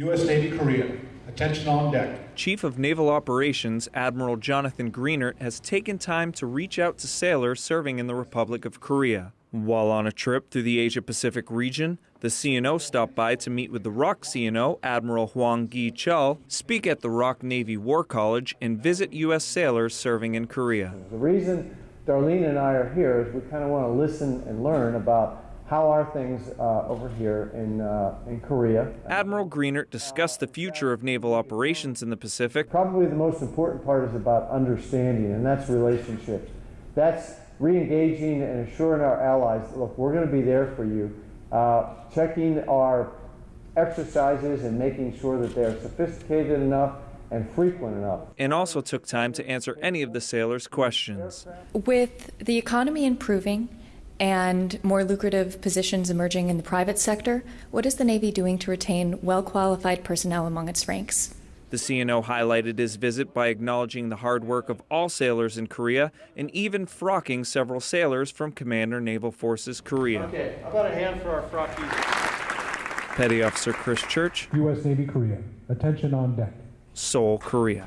U.S. Navy Korea. Attention on deck. Chief of Naval Operations Admiral Jonathan Greenert has taken time to reach out to sailors serving in the Republic of Korea. While on a trip through the Asia Pacific region, the CNO stopped by to meet with the ROK CNO Admiral Hwang Ki-chul, speak at the ROK Navy War College, and visit U.S. sailors serving in Korea. The reason Darlene and I are here is we kind of want to listen and learn about how are things uh, over here in, uh, in Korea. Admiral Greenert discussed the future of naval operations in the Pacific. Probably the most important part is about understanding, and that's relationships. That's re-engaging and assuring our allies, look, we're going to be there for you. Uh, checking our exercises and making sure that they're sophisticated enough and frequent enough. And also took time to answer any of the sailors' questions. With the economy improving and more lucrative positions emerging in the private sector, what is the Navy doing to retain well qualified personnel among its ranks? The CNO highlighted his visit by acknowledging the hard work of all sailors in Korea and even frocking several sailors from Commander Naval Forces Korea. Okay, how about a hand for our frockies? Petty Officer Chris Church, U.S. Navy Korea. Attention on deck. Seoul, Korea.